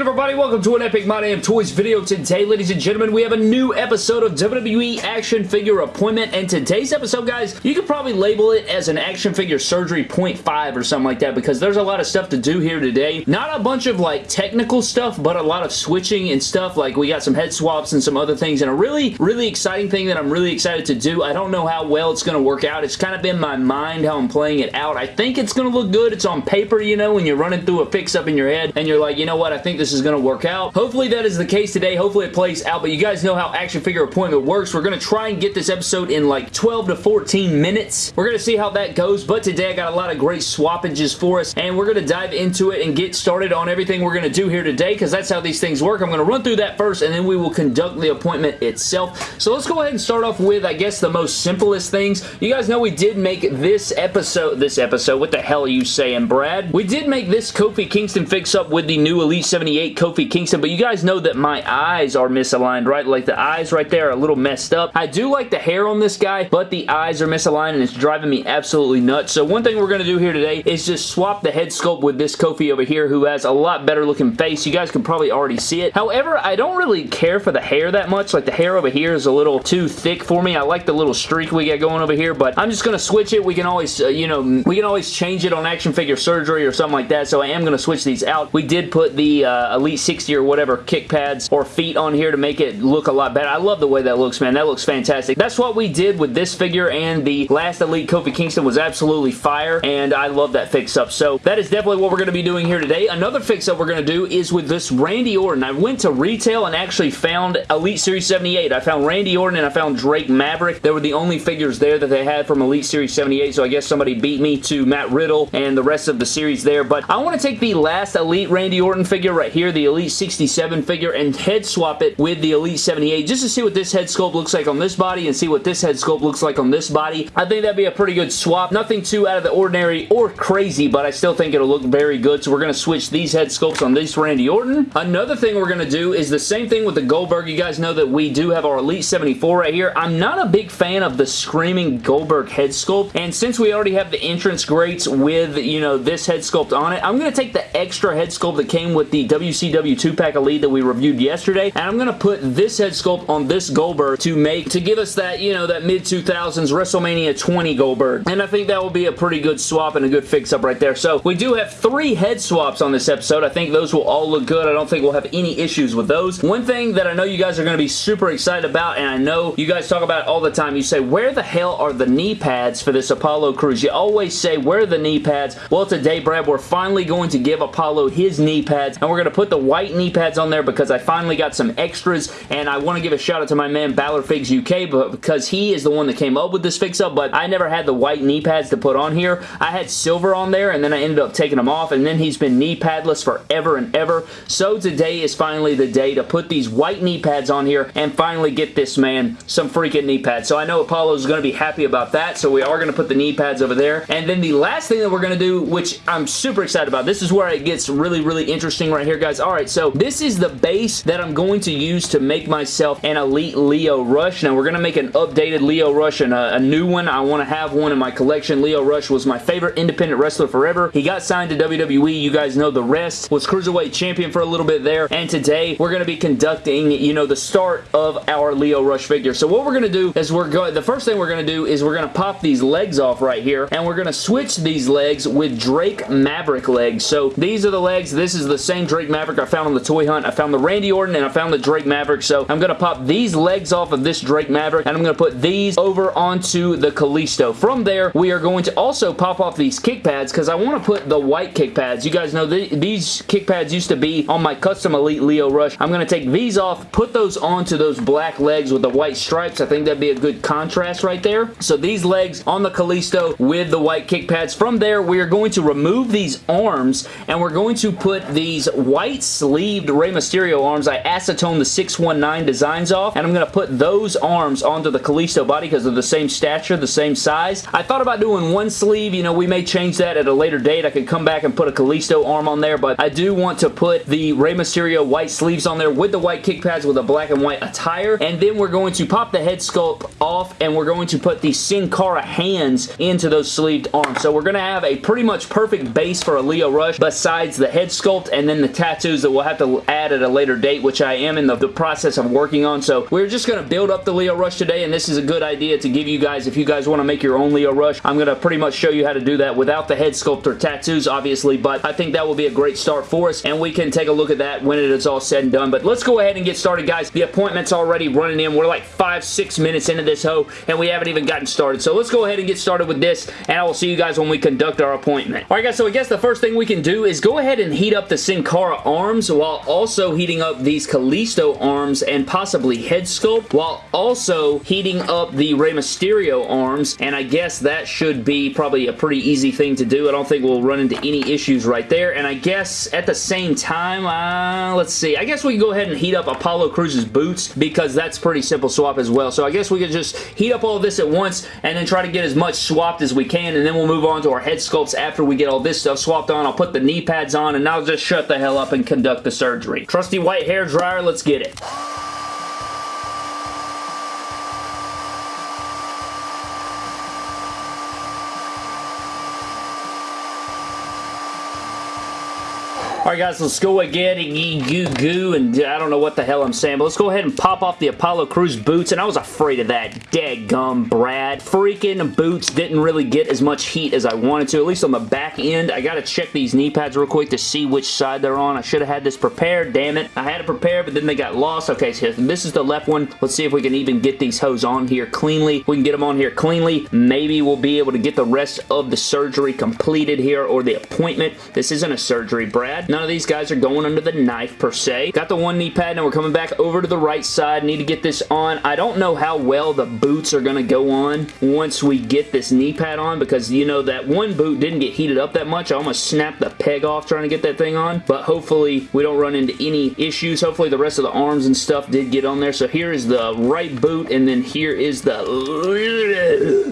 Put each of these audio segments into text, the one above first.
everybody? Welcome to an Epic My Damn Toys video. Today, ladies and gentlemen, we have a new episode of WWE Action Figure Appointment, and today's episode, guys, you could probably label it as an action figure surgery 0.5 or something like that because there's a lot of stuff to do here today. Not a bunch of, like, technical stuff, but a lot of switching and stuff. Like, we got some head swaps and some other things, and a really, really exciting thing that I'm really excited to do. I don't know how well it's going to work out. It's kind of in my mind how I'm playing it out. I think it's going to look good. It's on paper, you know, when you're running through a fix-up in your head, and you're like, you know what, I think this is going to work out. Hopefully that is the case today. Hopefully it plays out, but you guys know how action figure appointment works. We're going to try and get this episode in like 12 to 14 minutes. We're going to see how that goes, but today I got a lot of great swappages for us, and we're going to dive into it and get started on everything we're going to do here today, because that's how these things work. I'm going to run through that first, and then we will conduct the appointment itself. So let's go ahead and start off with, I guess, the most simplest things. You guys know we did make this episode, this episode, what the hell are you saying, Brad? We did make this Kofi Kingston fix-up with the new Elite 78 Kofi Kingston, but you guys know that my eyes are misaligned, right? Like the eyes right there are a little messed up. I do like the hair on this guy, but the eyes are misaligned and it's driving me absolutely nuts. So one thing we're going to do here today is just swap the head sculpt with this Kofi over here who has a lot better looking face. You guys can probably already see it. However, I don't really care for the hair that much. Like the hair over here is a little too thick for me. I like the little streak we got going over here, but I'm just going to switch it. We can always, uh, you know, we can always change it on action figure surgery or something like that. So I am going to switch these out. We did put the uh, Uh, Elite 60 or whatever kick pads or feet on here to make it look a lot better. I love the way that looks, man. That looks fantastic. That's what we did with this figure and the last Elite Kofi Kingston was absolutely fire and I love that fix-up. So that is definitely what we're going to be doing here today. Another fix-up we're going to do is with this Randy Orton. I went to retail and actually found Elite Series 78. I found Randy Orton and I found Drake Maverick. They were the only figures there that they had from Elite Series 78 so I guess somebody beat me to Matt Riddle and the rest of the series there. But I want to take the last Elite Randy Orton figure right here, the Elite 67 figure, and head swap it with the Elite 78 just to see what this head sculpt looks like on this body and see what this head sculpt looks like on this body. I think that'd be a pretty good swap. Nothing too out of the ordinary or crazy, but I still think it'll look very good. So we're going to switch these head sculpts on this Randy Orton. Another thing we're going to do is the same thing with the Goldberg. You guys know that we do have our Elite 74 right here. I'm not a big fan of the Screaming Goldberg head sculpt, and since we already have the entrance grates with, you know, this head sculpt on it, I'm going to take the extra head sculpt that came with the WCW 2-pack Elite that we reviewed yesterday, and I'm going to put this head sculpt on this Goldberg to make, to give us that, you know, that mid-2000s WrestleMania 20 Goldberg, and I think that will be a pretty good swap and a good fix-up right there. So, we do have three head swaps on this episode. I think those will all look good. I don't think we'll have any issues with those. One thing that I know you guys are going to be super excited about, and I know you guys talk about all the time, you say, where the hell are the knee pads for this Apollo Crews? You always say, where are the knee pads? Well, today, Brad, we're finally going to give Apollo his knee pads, and we're going to put the white knee pads on there because I finally got some extras, and I want to give a shout out to my man, Balor Figs UK, because he is the one that came up with this fix-up, but I never had the white knee pads to put on here. I had silver on there, and then I ended up taking them off, and then he's been knee padless forever and ever. So today is finally the day to put these white knee pads on here and finally get this man some freaking knee pads. So I know Apollo's going to be happy about that, so we are going to put the knee pads over there. And then the last thing that we're going to do, which I'm super excited about, this is where it gets really, really interesting right here, guys. All right, so this is the base that I'm going to use to make myself an Elite Lio Rush. Now, we're going to make an updated Lio Rush and a, uh, a new one. I want to have one in my collection. Lio Rush was my favorite independent wrestler forever. He got signed to WWE. You guys know the rest. Was Cruiserweight Champion for a little bit there. And today, we're going to be conducting, you know, the start of our Lio Rush figure. So what we're going to do is we're going, the first thing we're going to do is we're going to pop these legs off right here. And we're going to switch these legs with Drake Maverick legs. So these are the legs. This is the same Drake Maverick I found on the toy hunt. I found the Randy Orton and I found the Drake Maverick. So I'm going to pop these legs off of this Drake Maverick and I'm going to put these over onto the Kalisto. From there, we are going to also pop off these kick pads because I want to put the white kick pads. You guys know th these kick pads used to be on my custom Elite Lio Rush. I'm going to take these off, put those onto those black legs with the white stripes. I think that'd be a good contrast right there. So these legs on the Kalisto with the white kick pads. From there, we are going to remove these arms and we're going to put these white sleeved Rey Mysterio arms. I acetone the 619 designs off and I'm going to put those arms onto the Kalisto body because they're the same stature, the same size. I thought about doing one sleeve. You know, we may change that at a later date. I could come back and put a Kalisto arm on there, but I do want to put the Rey Mysterio white sleeves on there with the white kick pads with a black and white attire. And then we're going to pop the head sculpt off and we're going to put the Sin Cara hands into those sleeved arms. So we're going to have a pretty much perfect base for a Lio Rush besides the head sculpt and then the tattoos that we'll have to add at a later date, which I am in the, the process of working on. So we're just going to build up the Lio Rush today, and this is a good idea to give you guys, if you guys want to make your own Lio Rush, I'm going to pretty much show you how to do that without the head sculptor tattoos, obviously, but I think that will be a great start for us, and we can take a look at that when it is all said and done. But let's go ahead and get started, guys. The appointment's already running in. We're like five, six minutes into this hoe, and we haven't even gotten started. So let's go ahead and get started with this, and I will see you guys when we conduct our appointment. Alright guys, so I guess the first thing we can do is go ahead and heat up the Sin Cara arms while also heating up these Kalisto arms and possibly head sculpt while also heating up the Rey Mysterio arms and I guess that should be probably a pretty easy thing to do. I don't think we'll run into any issues right there and I guess at the same time, uh, let's see, I guess we can go ahead and heat up Apollo Crews's boots because that's pretty simple swap as well. So I guess we could just heat up all this at once and then try to get as much swapped as we can and then we'll move on to our head sculpts after we get all this stuff swapped on. I'll put the knee pads on and I'll just shut the hell up and conduct the surgery. Trusty white hair dryer, let's get it. Alright guys, let's go again and goo goo and I don't know what the hell I'm saying, but let's go ahead and pop off the Apollo Crews boots and I was afraid of that dead gum Brad. Freaking boots didn't really get as much heat as I wanted to, at least on the back end. I gotta check these knee pads real quick to see which side they're on. I should have had this prepared, damn it. I had it prepared, but then they got lost. Okay, so this is the left one. Let's see if we can even get these hose on here cleanly. We can get them on here cleanly. Maybe we'll be able to get the rest of the surgery completed here or the appointment. This isn't a surgery, Brad. None of these guys are going under the knife per se. Got the one knee pad. Now we're coming back over to the right side. Need to get this on. I don't know how well the boots are going to go on once we get this knee pad on because, you know, that one boot didn't get heated up that much. I almost snapped the peg off trying to get that thing on. But hopefully we don't run into any issues. Hopefully the rest of the arms and stuff did get on there. So here is the right boot and then here is the...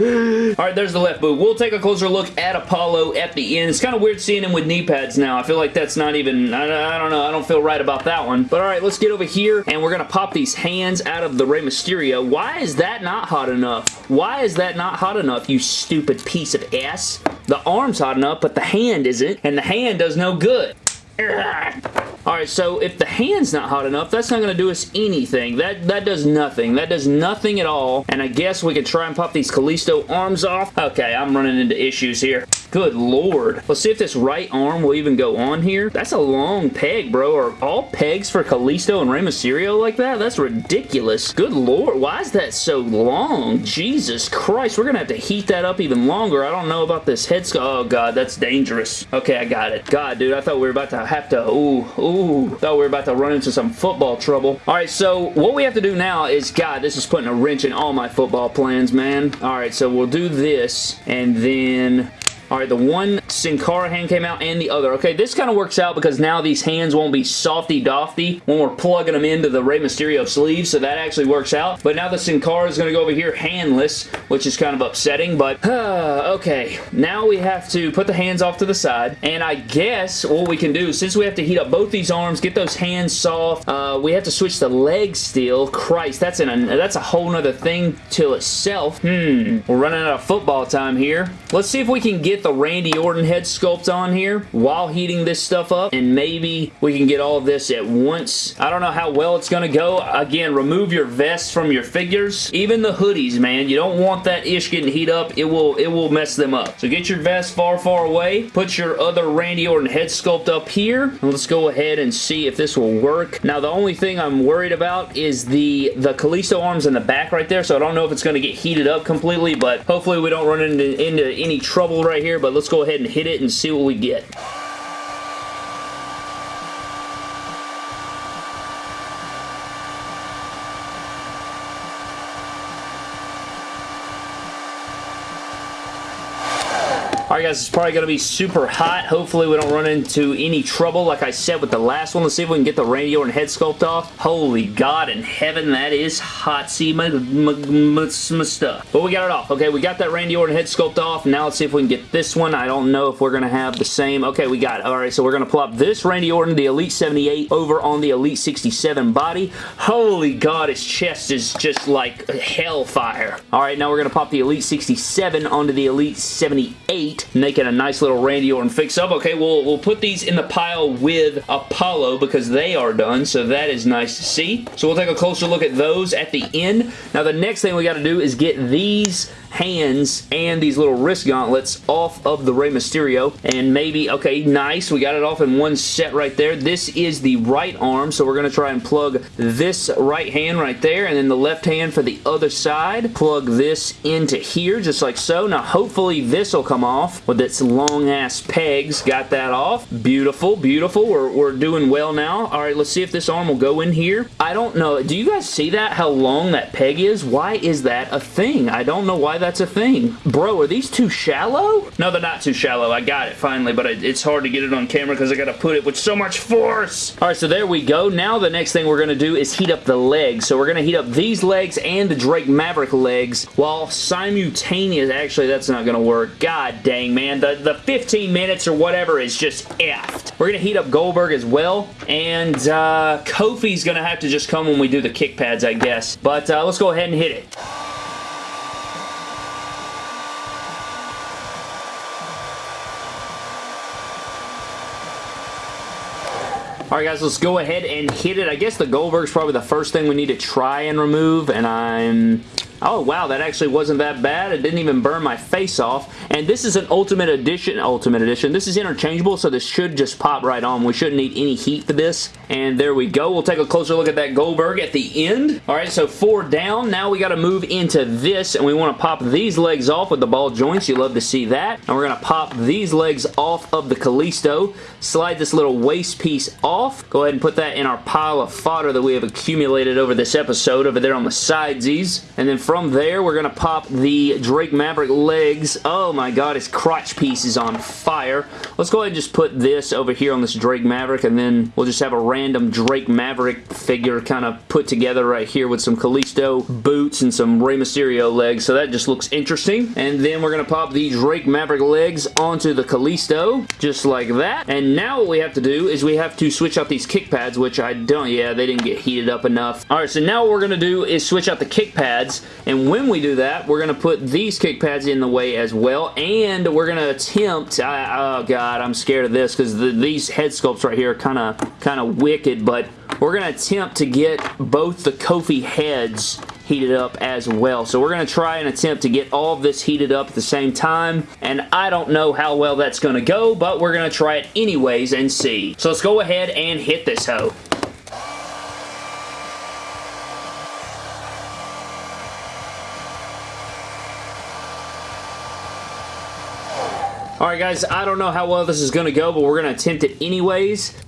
Alright, there's the left boot. We'll take a closer look at Apollo at the end. It's kind of weird seeing him with knee pads now. I feel like that's not even, I, I, don't know, I don't feel right about that one. But alright, let's get over here and we're going to pop these hands out of the Rey Mysterio. Why is that not hot enough? Why is that not hot enough, you stupid piece of ass? The arm's hot enough, but the hand isn't, and the hand does no good. Alright, so if the hand's not hot enough, that's not going to do us anything. That that does nothing. That does nothing at all. And I guess we could try and pop these Kalisto arms off. Okay, I'm running into issues here. Good lord. Let's see if this right arm will even go on here. That's a long peg, bro. Are all pegs for Kalisto and Rey Mysterio like that? That's ridiculous. Good lord. Why is that so long? Jesus Christ. We're going to have to heat that up even longer. I don't know about this head Oh, God. That's dangerous. Okay, I got it. God, dude. I thought we were about to have to... Ooh, ooh. Thought we were about to run into some football trouble. All right, so what we have to do now is... God, this is putting a wrench in all my football plans, man. All right, so we'll do this, and then Alright, the one Sin Cara hand came out and the other. Okay, this kind of works out because now these hands won't be softy-dofty when we're plugging them into the Rey Mysterio sleeve, so that actually works out. But now the Sin Cara is going to go over here handless, which is kind of upsetting, but okay. Now we have to put the hands off to the side, and I guess what we can do, since we have to heat up both these arms, get those hands soft, uh, we have to switch the legs still. Christ, that's, an, that's a whole nother thing to itself. Hmm, we're running out of football time here. Let's see if we can get the Randy Orton head sculpt on here while heating this stuff up and maybe we can get all of this at once. I don't know how well it's going to go. Again, remove your vests from your figures. Even the hoodies, man. You don't want that ish getting heat up. It will, it will mess them up. So get your vest far, far away. Put your other Randy Orton head sculpt up here. And let's go ahead and see if this will work. Now, the only thing I'm worried about is the, the Kalisto arms in the back right there, so I don't know if it's going to get heated up completely, but hopefully we don't run into, into any trouble right here, but let's go ahead and hit it and see what we get. Guys, it's probably going to be super hot. Hopefully we don't run into any trouble like I said with the last one. Let's see if we can get the Randy Orton head sculpt off. Holy God in heaven, that is hot. See my, my, my, my stuff. But we got it off. Okay, we got that Randy Orton head sculpt off. Now let's see if we can get this one. I don't know if we're going to have the same. Okay, we got it. Alright, so we're going to plop this Randy Orton, the Elite 78, over on the Elite 67 body. Holy God, his chest is just like hellfire. Alright, now we're going to pop the Elite 67 onto the Elite 78 making a nice little Randy Orton fix-up. Okay, we'll, we'll put these in the pile with Apollo because they are done, so that is nice to see. So we'll take a closer look at those at the end. Now, the next thing we got to do is get these hands and these little wrist gauntlets off of the Rey Mysterio. And maybe, okay, nice. We got it off in one set right there. This is the right arm, so we're going to try and plug this right hand right there, and then the left hand for the other side. Plug this into here, just like so. Now, hopefully this will come off with its long-ass pegs. Got that off. Beautiful, beautiful. We're, we're doing well now. All right, let's see if this arm will go in here. I don't know. Do you guys see that? How long that peg is? Why is that a thing? I don't know why that's a thing. Bro, are these too shallow? No, they're not too shallow. I got it finally, but it's hard to get it on camera because I got to put it with so much force. All right, so there we go. Now the next thing we're going to do is heat up the legs. So we're going to heat up these legs and the Drake Maverick legs while simultaneous. Actually, that's not going to work. God dang, man. The, the 15 minutes or whatever is just effed. We're going to heat up Goldberg as well, and uh, Kofi's going to have to just come when we do the kick pads, I guess. But uh, let's go ahead and hit it. Alright guys, let's go ahead and hit it. I guess the Goldberg's probably the first thing we need to try and remove, and I'm Oh, wow, that actually wasn't that bad. It didn't even burn my face off. And this is an Ultimate Edition. Ultimate Edition. This is interchangeable, so this should just pop right on. We shouldn't need any heat for this. And there we go. We'll take a closer look at that Goldberg at the end. All right, so four down. Now we got to move into this, and we want to pop these legs off with the ball joints. You love to see that. And we're going to pop these legs off of the Kalisto. Slide this little waist piece off. Go ahead and put that in our pile of fodder that we have accumulated over this episode over there on the sidesies. And then from there, we're going to pop the Drake Maverick legs. Oh my god, his crotch piece is on fire. Let's go ahead and just put this over here on this Drake Maverick, and then we'll just have a random Drake Maverick figure kind of put together right here with some Kalisto boots and some Rey Mysterio legs, so that just looks interesting. And then we're going to pop the Drake Maverick legs onto the Kalisto, just like that. And now what we have to do is we have to switch out these kick pads, which I don't, yeah, they didn't get heated up enough. Alright, so now what we're going to do is switch out the kick pads and when we do that, we're going to put these kick pads in the way as well, and we're going to attempt, I, oh god, I'm scared of this because the, these head sculpts right here are kind of kind of wicked, but we're going to attempt to get both the Kofi heads heated up as well. So we're going to try and attempt to get all of this heated up at the same time, and I don't know how well that's going to go, but we're going to try it anyways and see. So let's go ahead and hit this hoe. Alright guys, I don't know how well this is going to go, but we're going to attempt it anyways.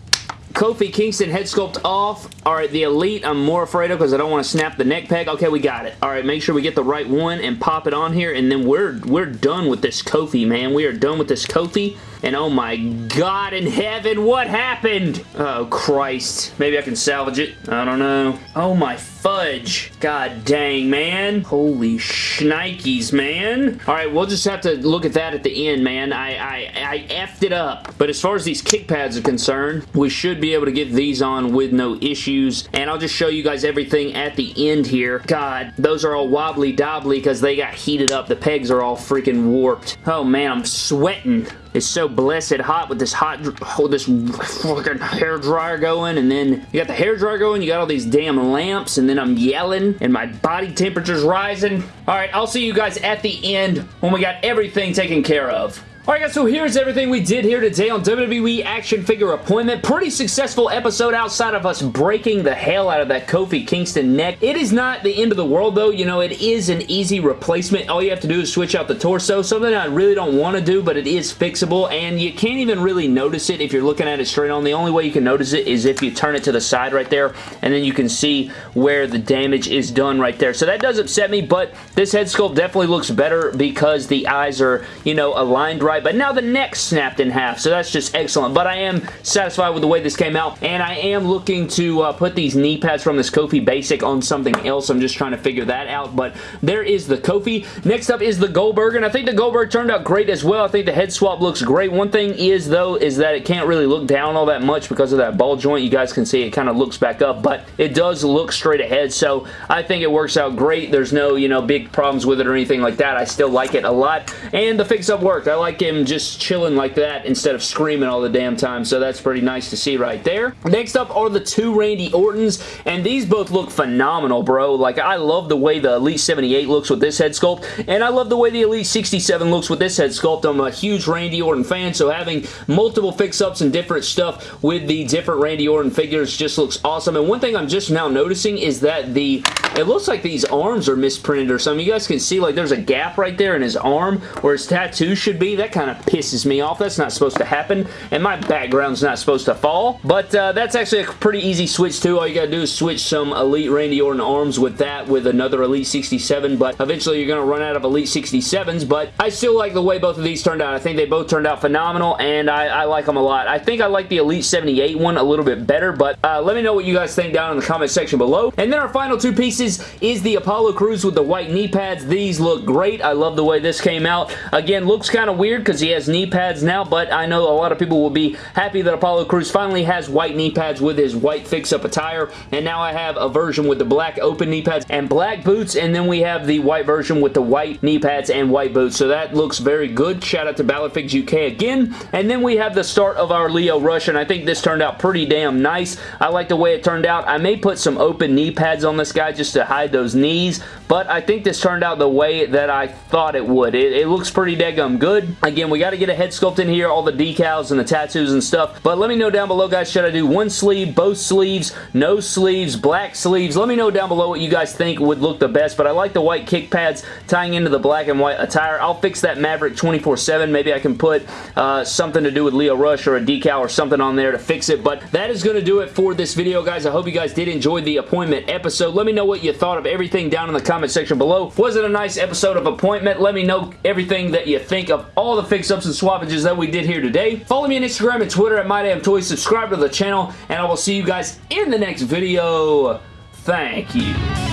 Kofi Kingston head sculpt off. Alright, the Elite I'm more afraid of because I don't want to snap the neck peg. Okay, we got it. Alright, make sure we get the right one and pop it on here, and then we're, we're done with this Kofi, man. We are done with this Kofi. And oh my god in heaven, what happened? Oh Christ. Maybe I can salvage it. I don't know. Oh my fudge. God dang, man. Holy shnikes, man. Alright, we'll just have to look at that at the end, man. I, I, I effed it up. But as far as these kick pads are concerned, we should be able to get these on with no issues. And I'll just show you guys everything at the end here. God, those are all wobbly dobbly because they got heated up. The pegs are all freaking warped. Oh man, I'm sweating. It's so blessed hot with this hot, oh, this fucking hair dryer going, and then you got the hair dryer going, you got all these damn lamps, and then I'm yelling, and my body temperature's rising. Alright, I'll see you guys at the end when we got everything taken care of. Alright guys, so here's everything we did here today on WWE Action Figure Appointment. Pretty successful episode outside of us breaking the hell out of that Kofi Kingston neck. It is not the end of the world though, you know, it is an easy replacement. All you have to do is switch out the torso, something I really don't want to do, but it is fixable, and you can't even really notice it if you're looking at it straight on. The only way you can notice it is if you turn it to the side right there, and then you can see where the damage is done right there. So that does upset me, but this head sculpt definitely looks better because the eyes are, you know, aligned right right, but now the neck snapped in half, so that's just excellent. But I am satisfied with the way this came out, and I am looking to uh, put these knee pads from this Kofi Basic on something else. I'm just trying to figure that out, but there is the Kofi. Next up is the Goldberg, and I think the Goldberg turned out great as well. I think the head swap looks great. One thing is, though, is that it can't really look down all that much because of that ball joint. You guys can see it kind of looks back up, but it does look straight ahead, so I think it works out great. There's no, you know, big problems with it or anything like that. I still like it a lot, and the fix-up worked. I like it him just chilling like that instead of screaming all the damn time, so that's pretty nice to see right there. Next up are the two Randy Ortons, and these both look phenomenal, bro. Like, I love the way the Elite 78 looks with this head sculpt, and I love the way the Elite 67 looks with this head sculpt. I'm a huge Randy Orton fan, so having multiple fix-ups and different stuff with the different Randy Orton figures just looks awesome. And one thing I'm just now noticing is that the it looks like these arms are misprinted or something. You guys can see like there's a gap right there in his arm where his tattoo should be. That kind of pisses me off. That's not supposed to happen, and my background's not supposed to fall. But uh, that's actually a pretty easy switch too. All you gotta do is switch some Elite Randy Orton arms with that with another Elite 67, but eventually you're gonna run out of Elite 67s, but I still like the way both of these turned out. I think they both turned out phenomenal, and I, I like them a lot. I think I like the Elite 78 one a little bit better, but uh, let me know what you guys think down in the comment section below. And then our final two pieces is the Apollo Crews with the white knee pads. These look great. I love the way this came out. Again, looks kind of weird because he has knee pads now, but I know a lot of people will be happy that Apollo Crews finally has white knee pads with his white fix-up attire, and now I have a version with the black open knee pads and black boots, and then we have the white version with the white knee pads and white boots, so that looks very good. Shout out to Balorfigs UK again. And then we have the start of our Lio Rush, and I think this turned out pretty damn nice. I like the way it turned out. I may put some open knee pads on this guy just to hide those knees, but I think this turned out the way that I thought it would. It, it looks pretty daggum good. Again, we got to get a head sculpt in here, all the decals and the tattoos and stuff, but let me know down below, guys, should I do one sleeve, both sleeves, no sleeves, black sleeves? Let me know down below what you guys think would look the best, but I like the white kick pads tying into the black and white attire. I'll fix that Maverick 24-7. Maybe I can put uh, something to do with Lio Rush or a decal or something on there to fix it, but that is going to do it for this video, guys. I hope you guys did enjoy the appointment episode. Let me know what you thought of everything down in the comment section below. Was it a nice episode of appointment? Let me know everything that you think of all the fix-ups and swappages that we did here today. Follow me on Instagram and Twitter at MyDamnToys. Subscribe to the channel, and I will see you guys in the next video. Thank you.